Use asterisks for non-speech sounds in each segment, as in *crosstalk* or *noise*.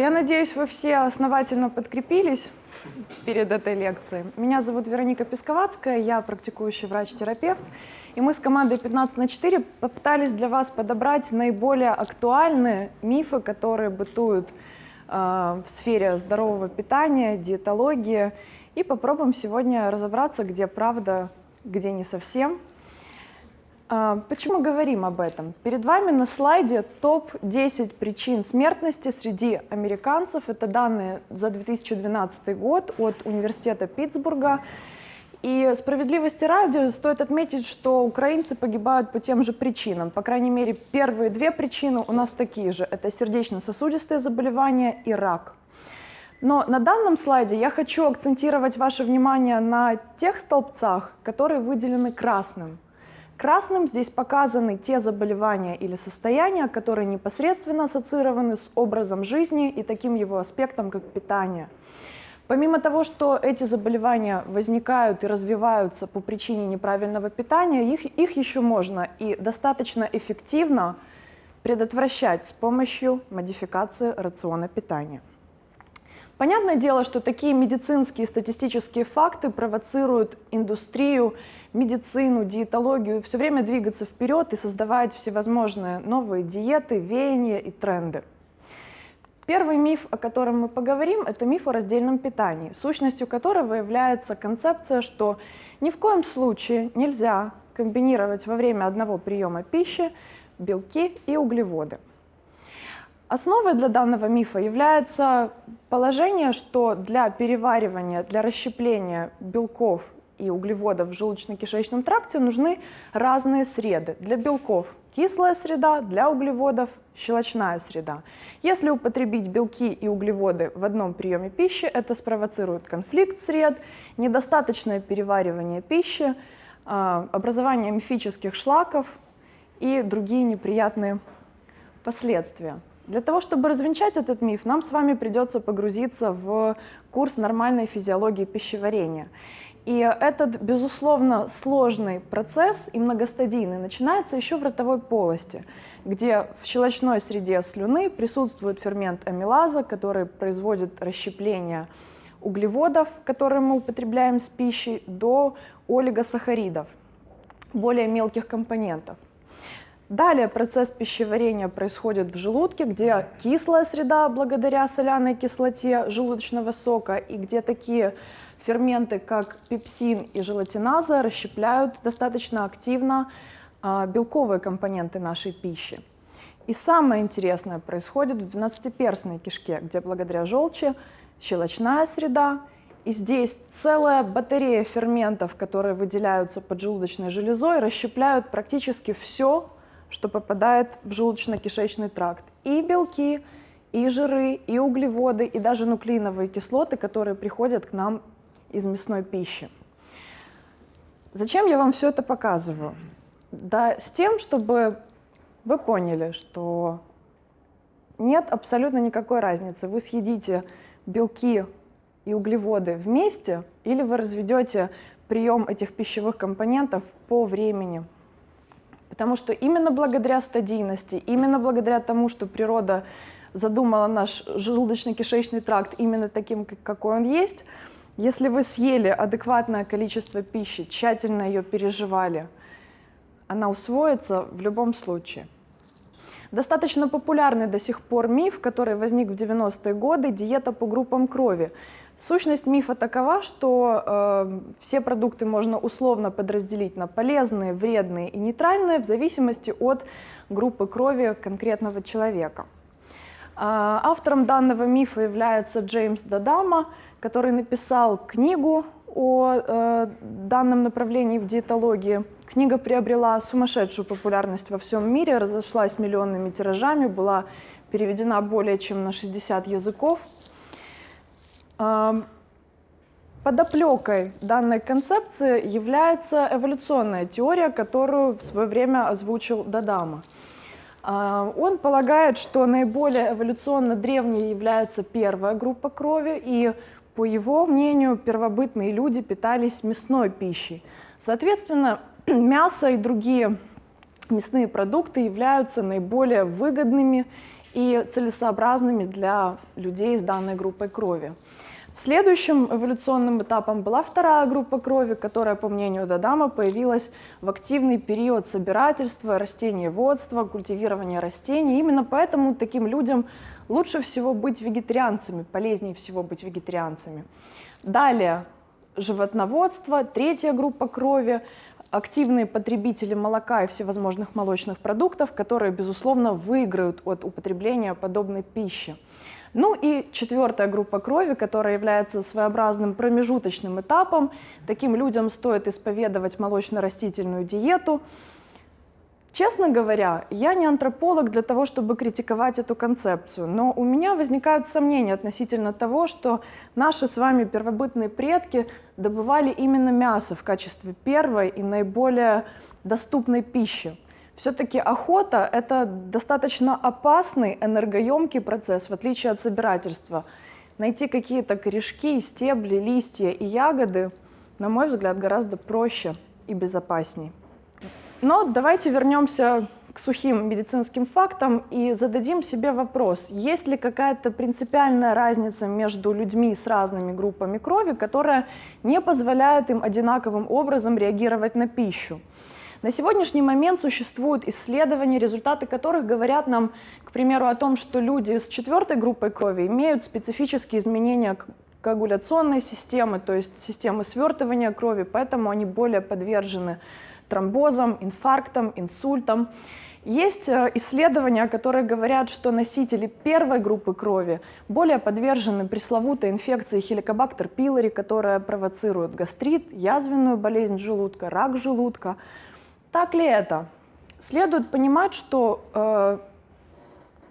я надеюсь, вы все основательно подкрепились перед этой лекцией. Меня зовут Вероника Песковацкая, я практикующий врач-терапевт. И мы с командой 15 на 4 попытались для вас подобрать наиболее актуальные мифы, которые бытуют э, в сфере здорового питания, диетологии. И попробуем сегодня разобраться, где правда, где не совсем. А, почему говорим об этом? Перед вами на слайде топ-10 причин смертности среди американцев. Это данные за 2012 год от Университета Питтсбурга. И справедливости ради стоит отметить, что украинцы погибают по тем же причинам. По крайней мере, первые две причины у нас такие же. Это сердечно-сосудистые заболевания и рак. Но на данном слайде я хочу акцентировать ваше внимание на тех столбцах, которые выделены красным – Красным здесь показаны те заболевания или состояния, которые непосредственно ассоциированы с образом жизни и таким его аспектом, как питание. Помимо того, что эти заболевания возникают и развиваются по причине неправильного питания, их, их еще можно и достаточно эффективно предотвращать с помощью модификации рациона питания. Понятное дело, что такие медицинские статистические факты провоцируют индустрию, медицину, диетологию все время двигаться вперед и создавать всевозможные новые диеты, веяния и тренды. Первый миф, о котором мы поговорим, это миф о раздельном питании, сущностью которого является концепция, что ни в коем случае нельзя комбинировать во время одного приема пищи белки и углеводы. Основой для данного мифа является положение, что для переваривания, для расщепления белков и углеводов в желудочно-кишечном тракте нужны разные среды. Для белков кислая среда, для углеводов щелочная среда. Если употребить белки и углеводы в одном приеме пищи, это спровоцирует конфликт сред, недостаточное переваривание пищи, а, образование мифических шлаков и другие неприятные последствия. Для того, чтобы развенчать этот миф, нам с вами придется погрузиться в курс нормальной физиологии пищеварения. И этот, безусловно, сложный процесс и многостадийный начинается еще в ротовой полости, где в щелочной среде слюны присутствует фермент амилаза, который производит расщепление углеводов, которые мы употребляем с пищей, до олигосахаридов, более мелких компонентов. Далее процесс пищеварения происходит в желудке, где кислая среда благодаря соляной кислоте желудочного сока и где такие ферменты, как пепсин и желатиназа, расщепляют достаточно активно а, белковые компоненты нашей пищи. И самое интересное происходит в двенадцатиперстной кишке, где благодаря желчи щелочная среда, и здесь целая батарея ферментов, которые выделяются поджелудочной железой, расщепляют практически все, что попадает в желудочно-кишечный тракт. И белки, и жиры, и углеводы, и даже нуклеиновые кислоты, которые приходят к нам из мясной пищи. Зачем я вам все это показываю? Да с тем, чтобы вы поняли, что нет абсолютно никакой разницы. Вы съедите белки и углеводы вместе, или вы разведете прием этих пищевых компонентов по времени. Потому что именно благодаря стадийности, именно благодаря тому, что природа задумала наш желудочно-кишечный тракт именно таким, какой он есть, если вы съели адекватное количество пищи, тщательно ее переживали, она усвоится в любом случае. Достаточно популярный до сих пор миф, который возник в 90-е годы, диета по группам крови. Сущность мифа такова, что э, все продукты можно условно подразделить на полезные, вредные и нейтральные в зависимости от группы крови конкретного человека. Э, автором данного мифа является Джеймс Дадама, который написал книгу о э, данном направлении в диетологии. Книга приобрела сумасшедшую популярность во всем мире, разошлась миллионными тиражами, была переведена более чем на 60 языков. Подоплекой данной концепции является эволюционная теория, которую в свое время озвучил Дадама. А, он полагает, что наиболее эволюционно древней является первая группа крови, и, по его мнению, первобытные люди питались мясной пищей. Соответственно, *clears throat* мясо и другие мясные продукты являются наиболее выгодными и целесообразными для людей с данной группой крови. Следующим эволюционным этапом была вторая группа крови, которая, по мнению Дадама, появилась в активный период собирательства, растениеводства, культивирования растений. Именно поэтому таким людям лучше всего быть вегетарианцами, полезнее всего быть вегетарианцами. Далее животноводство, третья группа крови, активные потребители молока и всевозможных молочных продуктов, которые, безусловно, выиграют от употребления подобной пищи. Ну и четвертая группа крови, которая является своеобразным промежуточным этапом. Таким людям стоит исповедовать молочно-растительную диету. Честно говоря, я не антрополог для того, чтобы критиковать эту концепцию, но у меня возникают сомнения относительно того, что наши с вами первобытные предки добывали именно мясо в качестве первой и наиболее доступной пищи. Все-таки охота — это достаточно опасный, энергоемкий процесс, в отличие от собирательства. Найти какие-то корешки, стебли, листья и ягоды, на мой взгляд, гораздо проще и безопасней. Но давайте вернемся к сухим медицинским фактам и зададим себе вопрос, есть ли какая-то принципиальная разница между людьми с разными группами крови, которая не позволяет им одинаковым образом реагировать на пищу. На сегодняшний момент существуют исследования, результаты которых говорят нам, к примеру, о том, что люди с четвертой группой крови имеют специфические изменения коагуляционной системы, то есть системы свертывания крови, поэтому они более подвержены тромбозам, инфарктам, инсультам. Есть э, исследования, которые говорят, что носители первой группы крови более подвержены пресловутой инфекции хеликобактер пилори, которая провоцирует гастрит, язвенную болезнь желудка, рак желудка. Так ли это? Следует понимать, что э,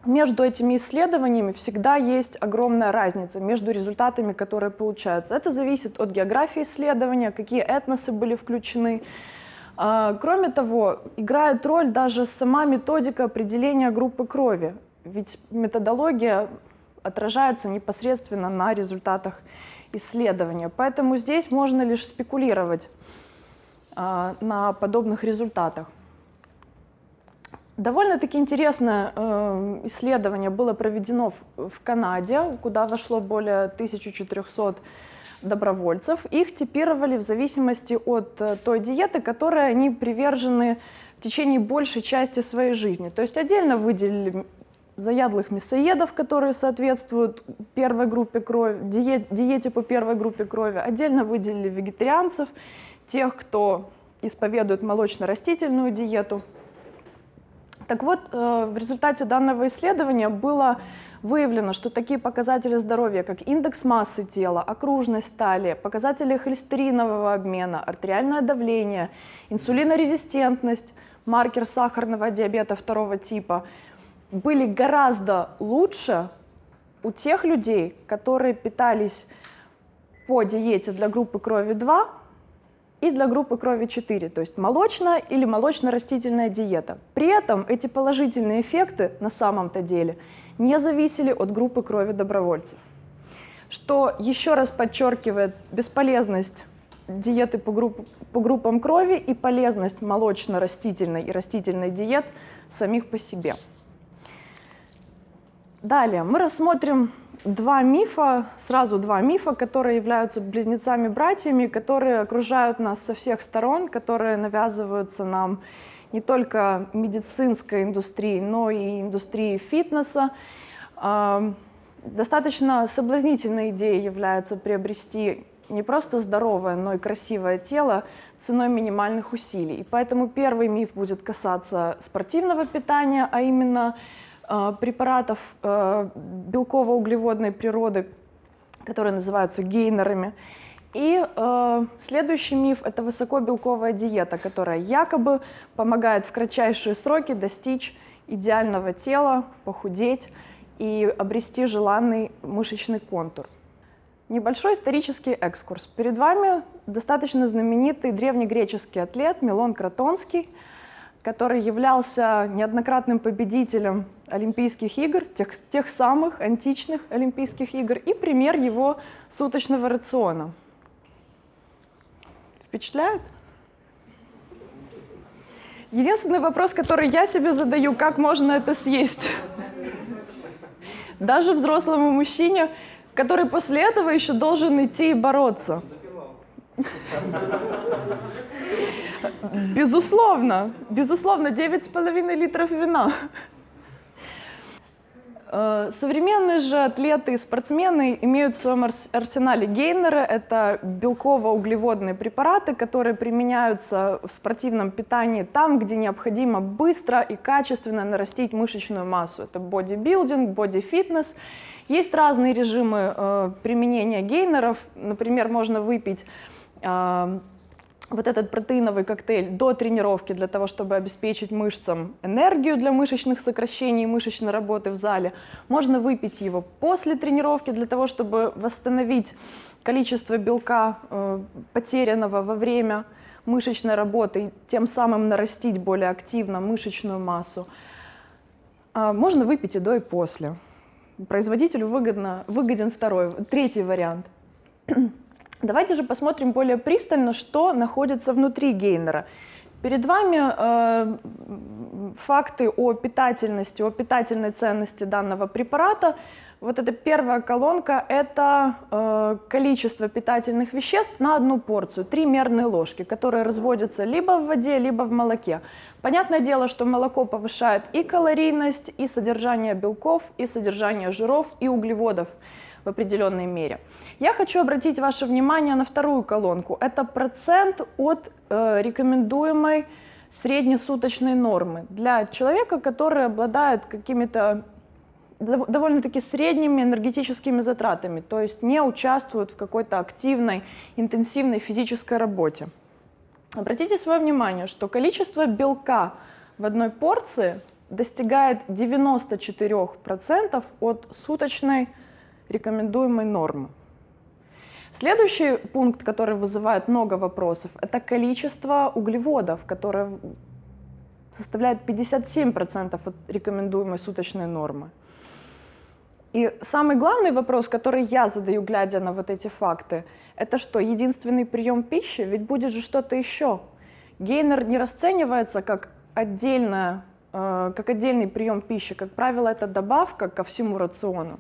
между этими исследованиями всегда есть огромная разница между результатами, которые получаются. Это зависит от географии исследования, какие этносы были включены. Э, кроме того, играет роль даже сама методика определения группы крови, ведь методология отражается непосредственно на результатах исследования. Поэтому здесь можно лишь спекулировать а, на подобных результатах. Довольно-таки интересное э, исследование было проведено в Канаде, куда вошло более 1400 добровольцев. Их типировали в зависимости от э, той диеты, которой они привержены в течение большей части своей жизни. То есть отдельно выделили заядлых мясоедов, которые соответствуют первой группе крови, диете по первой группе крови. Отдельно выделили вегетарианцев тех, кто исповедует молочно-растительную диету. Так вот, э, в результате данного исследования было выявлено, что такие показатели здоровья, как индекс массы тела, окружность талии, показатели холестеринового обмена, артериальное давление, инсулинорезистентность, маркер сахарного диабета второго типа, были гораздо лучше у тех людей, которые питались по диете для группы крови 2 и для группы крови 4, то есть молочная или молочно-растительная диета. При этом эти положительные эффекты на самом-то деле не зависели от группы крови добровольцев. Что еще раз подчеркивает бесполезность диеты по, групп, по группам крови и полезность молочно-растительной и растительной диет самих по себе. Далее мы рассмотрим два мифа, сразу два мифа, которые являются близнецами-братьями, которые окружают нас со всех сторон, которые навязываются нам не только медицинской индустрией, но и индустрией фитнеса. Достаточно соблазнительной идеей является приобрести не просто здоровое, но и красивое тело ценой минимальных усилий. И поэтому первый миф будет касаться спортивного питания, а именно препаратов э, белково-углеводной природы, которые называются гейнерами. И э, следующий миф – это высокобелковая диета, которая якобы помогает в кратчайшие сроки достичь идеального тела, похудеть и обрести желанный мышечный контур. Небольшой исторический экскурс. Перед вами достаточно знаменитый древнегреческий атлет Милон Кротонский – который являлся неоднократным победителем Олимпийских игр, тех, тех самых античных Олимпийских игр, и пример его суточного рациона. Впечатляет? Единственный вопрос, который я себе задаю, как можно это съесть? Даже взрослому мужчине, который после этого еще должен идти и бороться. Безусловно, безусловно, 9,5 литров вина. Э, современные же атлеты и спортсмены имеют в своем арсенале гейнеры. Это белково-углеводные препараты, которые применяются в спортивном питании там, где необходимо быстро и качественно нарастить мышечную массу. Это бодибилдинг, бодифитнес. Есть разные режимы э, применения гейнеров. Например, можно выпить вот этот протеиновый коктейль до тренировки для того, чтобы обеспечить мышцам энергию для мышечных сокращений, мышечной работы в зале. Можно выпить его после тренировки для того, чтобы восстановить количество белка, э, потерянного во время мышечной работы, и тем самым нарастить более активно мышечную массу. А можно выпить и до, и после. Производителю выгодно, выгоден второй, третий вариант. Давайте же посмотрим более пристально, что находится внутри гейнера. Перед вами э, факты о питательности, о питательной ценности данного препарата. Вот эта первая колонка – это э, количество питательных веществ на одну порцию, три мерные ложки, которые разводятся либо в воде, либо в молоке. Понятное дело, что молоко повышает и калорийность, и содержание белков, и содержание жиров, и углеводов в определенной мере. Я хочу обратить ваше внимание на вторую колонку. Это процент от э, рекомендуемой среднесуточной нормы для человека, который обладает какими-то довольно-таки средними энергетическими затратами, то есть не участвует в какой-то активной, интенсивной физической работе. Обратите свое внимание, что количество белка в одной порции достигает 94% от суточной рекомендуемой нормы. Следующий пункт, который вызывает много вопросов, это количество углеводов, которое составляет 57% от рекомендуемой суточной нормы. И самый главный вопрос, который я задаю, глядя на вот эти факты, это что, единственный прием пищи? Ведь будет же что-то еще. Гейнер не расценивается как, отдельная, э, как отдельный прием пищи. Как правило, это добавка ко всему рациону.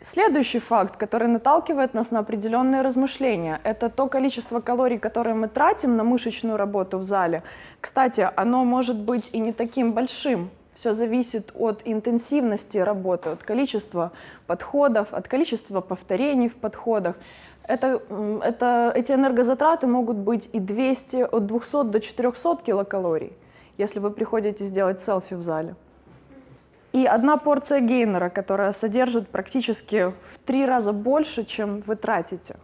Следующий факт, который наталкивает нас на определенные размышления, это то количество калорий, которые мы тратим на мышечную работу в зале. Кстати, оно может быть и не таким большим. Все зависит от интенсивности работы, от количества подходов, от количества повторений в подходах. Это, это, эти энергозатраты могут быть и 200, от 200 до 400 килокалорий, если вы приходите сделать селфи в зале. И одна порция гейнера, которая содержит практически в три раза больше, чем вы тратите.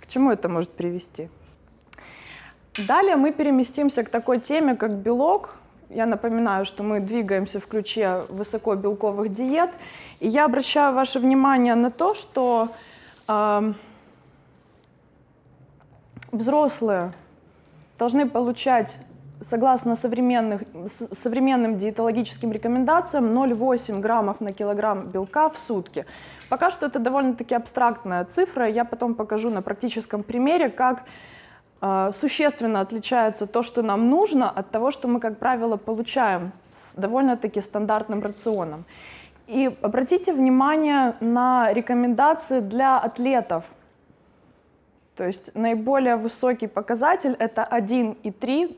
К чему это может привести? Далее мы переместимся к такой теме, как белок. Я напоминаю, что мы двигаемся в ключе высокобелковых диет. И я обращаю ваше внимание на то, что э, взрослые должны получать согласно современных, современным диетологическим рекомендациям 0,8 граммов на килограмм белка в сутки. Пока что это довольно-таки абстрактная цифра, я потом покажу на практическом примере, как э, существенно отличается то, что нам нужно, от того, что мы, как правило, получаем с довольно-таки стандартным рационом. И обратите внимание на рекомендации для атлетов. То есть наиболее высокий показатель это 1,3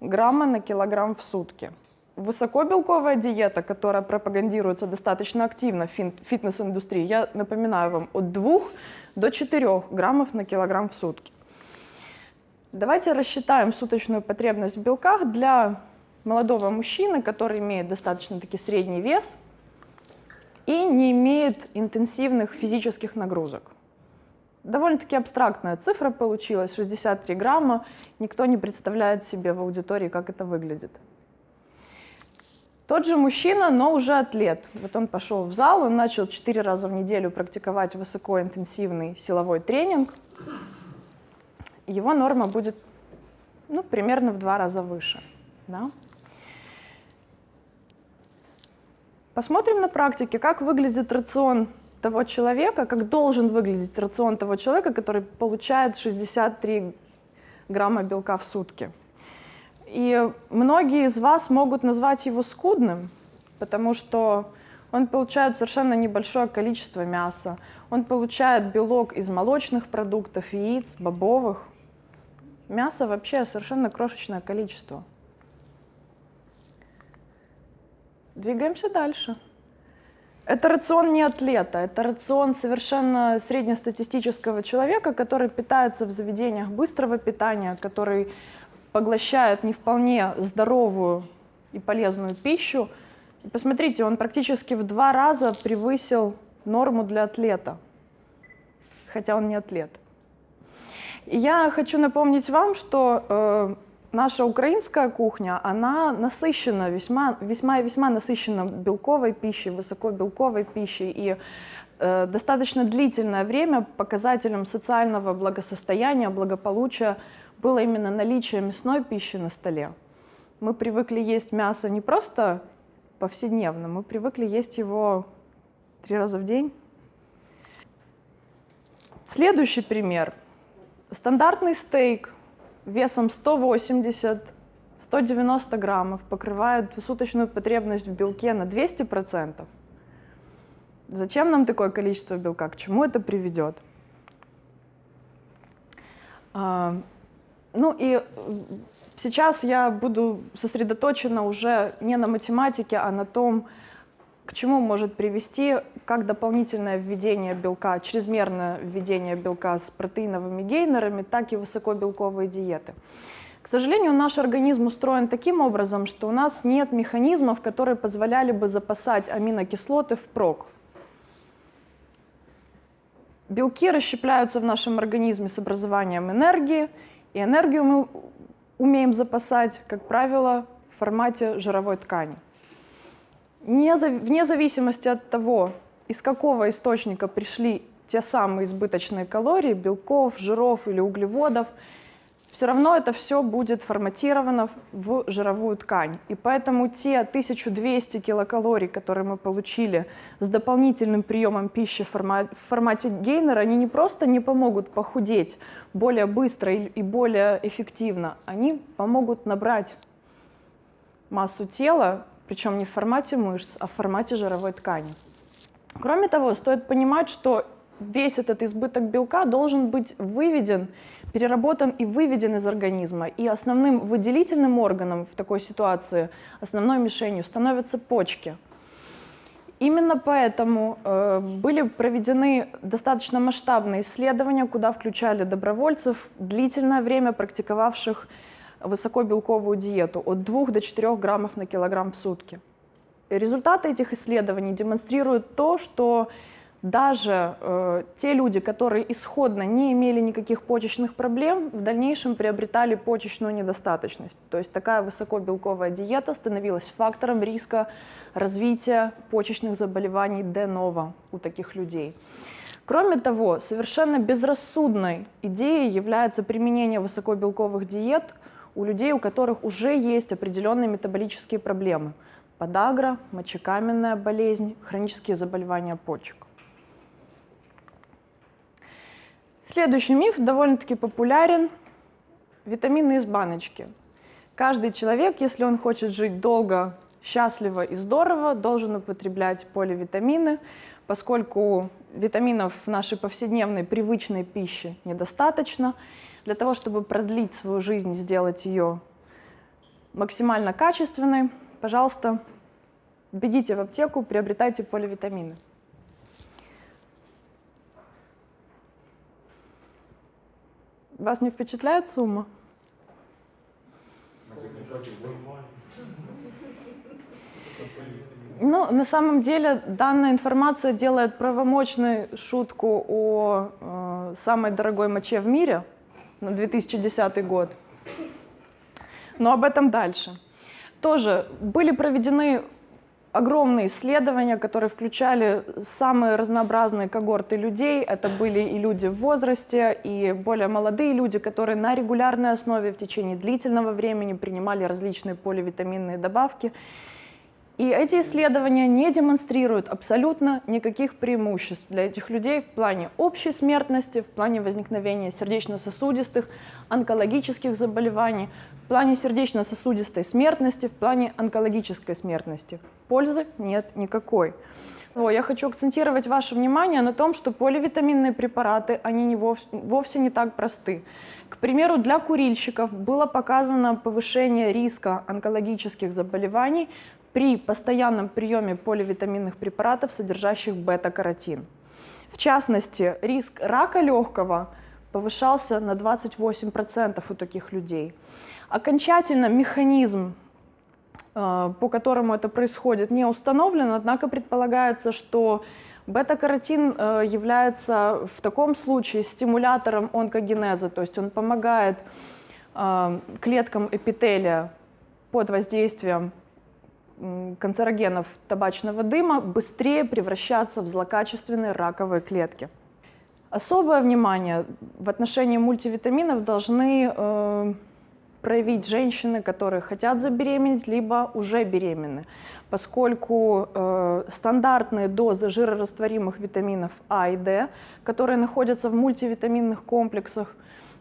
грамма на килограмм в сутки. Высокобелковая диета, которая пропагандируется достаточно активно в фитнес-индустрии, я напоминаю вам, от 2 до 4 граммов на килограмм в сутки. Давайте рассчитаем суточную потребность в белках для молодого мужчины, который имеет достаточно таки средний вес и не имеет интенсивных физических нагрузок. Довольно-таки абстрактная цифра получилась, 63 грамма. Никто не представляет себе в аудитории, как это выглядит. Тот же мужчина, но уже атлет. Вот он пошел в зал, он начал 4 раза в неделю практиковать высокоинтенсивный силовой тренинг. Его норма будет ну, примерно в два раза выше. Да? Посмотрим на практике, как выглядит рацион того человека, как должен выглядеть рацион того человека, который получает 63 грамма белка в сутки. И многие из вас могут назвать его скудным, потому что он получает совершенно небольшое количество мяса, он получает белок из молочных продуктов, яиц, бобовых. Мяса вообще совершенно крошечное количество. Двигаемся дальше. Это рацион не атлета, это рацион совершенно среднестатистического человека, который питается в заведениях быстрого питания, который поглощает не вполне здоровую и полезную пищу. И посмотрите, он практически в два раза превысил норму для атлета, хотя он не атлет. И я хочу напомнить вам, что э, наша украинская кухня, она насыщена, весьма, весьма и весьма насыщена белковой пищей, высокобелковой пищей. И э, достаточно длительное время показателем социального благосостояния, благополучия было именно наличие мясной пищи на столе. Мы привыкли есть мясо не просто повседневно, мы привыкли есть его три раза в день. Следующий пример. Стандартный стейк весом 180-190 граммов покрывает суточную потребность в белке на 200%. Зачем нам такое количество белка? К чему это приведет? А, ну и сейчас я буду сосредоточена уже не на математике, а на том, к чему может привести как дополнительное введение белка, чрезмерное введение белка с протеиновыми гейнерами, так и высокобелковые диеты. К сожалению, наш организм устроен таким образом, что у нас нет механизмов, которые позволяли бы запасать аминокислоты впрок. Белки расщепляются в нашем организме с образованием энергии, и энергию мы умеем запасать, как правило, в формате жировой ткани вне зависимости от того, из какого источника пришли те самые избыточные калории, белков, жиров или углеводов, все равно это все будет форматировано в жировую ткань. И поэтому те 1200 килокалорий, которые мы получили с дополнительным приемом пищи в формате гейнера, они не просто не помогут похудеть более быстро и более эффективно, они помогут набрать массу тела причем не в формате мышц, а в формате жировой ткани. Кроме того, стоит понимать, что весь этот избыток белка должен быть выведен, переработан и выведен из организма. И основным выделительным органом в такой ситуации, основной мишенью становятся почки. Именно поэтому э, были проведены достаточно масштабные исследования, куда включали добровольцев, длительное время практиковавших высокобелковую диету от 2 до 4 граммов на килограмм в сутки. Результаты этих исследований демонстрируют то, что даже э, те люди, которые исходно не имели никаких почечных проблем, в дальнейшем приобретали почечную недостаточность. То есть такая высокобелковая диета становилась фактором риска развития почечных заболеваний де ново у таких людей. Кроме того, совершенно безрассудной идеей является применение высокобелковых диет у людей, у которых уже есть определенные метаболические проблемы. Подагра, мочекаменная болезнь, хронические заболевания почек. Следующий миф довольно-таки популярен. Витамины из баночки. Каждый человек, если он хочет жить долго, счастливо и здорово, должен употреблять поливитамины, поскольку витаминов в нашей повседневной привычной пище недостаточно, для того, чтобы продлить свою жизнь, сделать ее максимально качественной, пожалуйста, бегите в аптеку, приобретайте поливитамины. Вас не впечатляет сумма? Ну, на самом деле, данная информация делает правомочной шутку о э, самой дорогой моче в мире – на 2010 год. Но об этом дальше. Тоже были проведены огромные исследования, которые включали самые разнообразные когорты людей. Это были и люди в возрасте, и более молодые люди, которые на регулярной основе в течение длительного времени принимали различные поливитаминные добавки. И эти исследования не демонстрируют абсолютно никаких преимуществ для этих людей в плане общей смертности, в плане возникновения сердечно-сосудистых, онкологических заболеваний, в плане сердечно-сосудистой смертности, в плане онкологической смертности. Пользы нет никакой. Я хочу акцентировать ваше внимание на том, что поливитаминные препараты, они не вовсе, вовсе не так просты. К примеру, для курильщиков было показано повышение риска онкологических заболеваний при постоянном приеме поливитаминных препаратов, содержащих бета-каротин. В частности, риск рака легкого повышался на 28% у таких людей. Окончательно механизм, по которому это происходит, не установлен, однако предполагается, что бета-каротин э, является в таком случае стимулятором онкогенеза, то есть он помогает э, клеткам эпителия под воздействием канцерогенов табачного дыма быстрее превращаться в злокачественные раковые клетки. Особое внимание в отношении мультивитаминов должны э, проявить женщины, которые хотят забеременеть, либо уже беременны, поскольку э, стандартные дозы жирорастворимых витаминов А и D, которые находятся в мультивитаминных комплексах,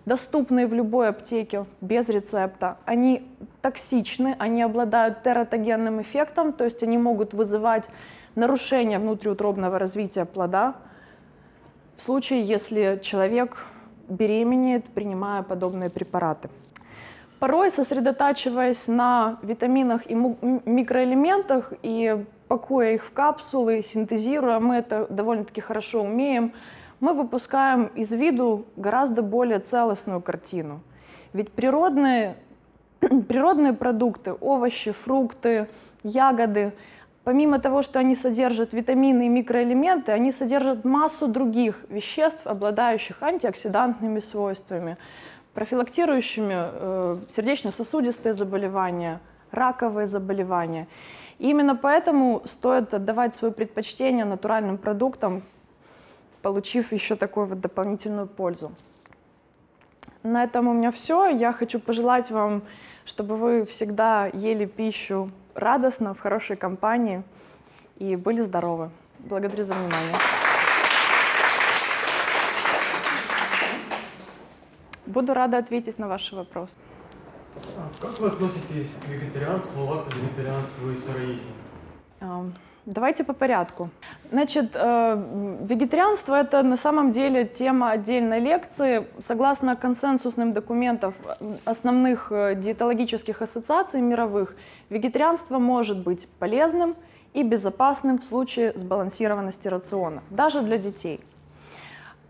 доступные в любой аптеке без рецепта. Они токсичны, они обладают тератогенным эффектом, то есть они могут вызывать нарушение внутриутробного развития плода в случае, если человек беременеет, принимая подобные препараты. Порой, сосредотачиваясь на витаминах и микроэлементах и пакуя их в капсулы, синтезируя, мы это довольно-таки хорошо умеем, мы выпускаем из виду гораздо более целостную картину. Ведь природные, *clears throat* природные продукты, овощи, фрукты, ягоды, помимо того, что они содержат витамины и микроэлементы, они содержат массу других веществ, обладающих антиоксидантными свойствами, профилактирующими э, сердечно-сосудистые заболевания, раковые заболевания. И именно поэтому стоит отдавать свое предпочтение натуральным продуктам, получив еще такую вот дополнительную пользу. На этом у меня все. Я хочу пожелать вам, чтобы вы всегда ели пищу радостно, в хорошей компании и были здоровы. Благодарю за внимание. Буду рада ответить на ваши вопросы. А как вы относитесь к вегетарианству, лакто-вегетарианству и сыроедению? Давайте по порядку. Значит, э, вегетарианство – это на самом деле тема отдельной лекции. Согласно консенсусным документам основных э, диетологических ассоциаций мировых, вегетарианство может быть полезным и безопасным в случае сбалансированности рациона, даже для детей.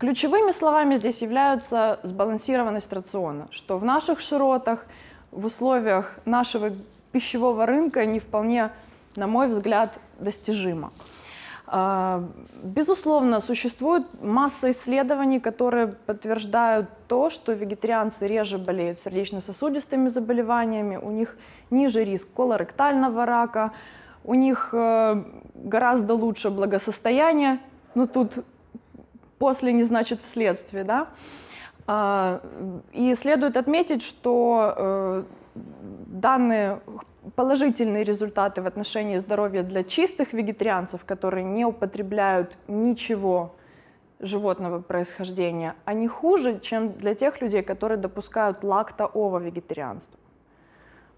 Ключевыми словами здесь являются сбалансированность рациона, что в наших широтах, в условиях нашего пищевого рынка не вполне на мой взгляд, достижимо. А, безусловно, существует масса исследований, которые подтверждают то, что вегетарианцы реже болеют сердечно-сосудистыми заболеваниями, у них ниже риск колоректального рака, у них э, гораздо лучше благосостояние, ну тут после не значит вследствие, да. А, и следует отметить, что э, данные положительные результаты в отношении здоровья для чистых вегетарианцев, которые не употребляют ничего животного происхождения, они хуже, чем для тех людей, которые допускают лакто-ово-вегетарианство.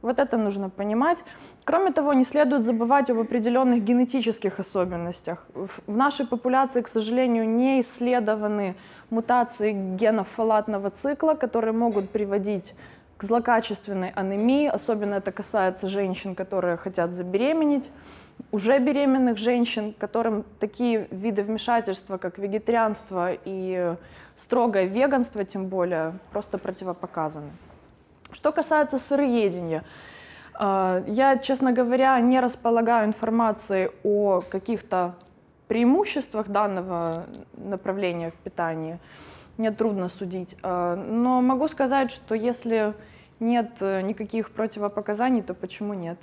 Вот это нужно понимать. Кроме того, не следует забывать об определенных генетических особенностях. В нашей популяции, к сожалению, не исследованы мутации генов фолатного цикла, которые могут приводить к злокачественной анемии, особенно это касается женщин, которые хотят забеременеть, уже беременных женщин, которым такие виды вмешательства, как вегетарианство и строгое веганство, тем более, просто противопоказаны. Что касается сыроедения, э, я, честно говоря, не располагаю информацией о каких-то преимуществах данного направления в питании. Мне трудно судить. Э, но могу сказать, что если нет э, никаких противопоказаний, то почему нет?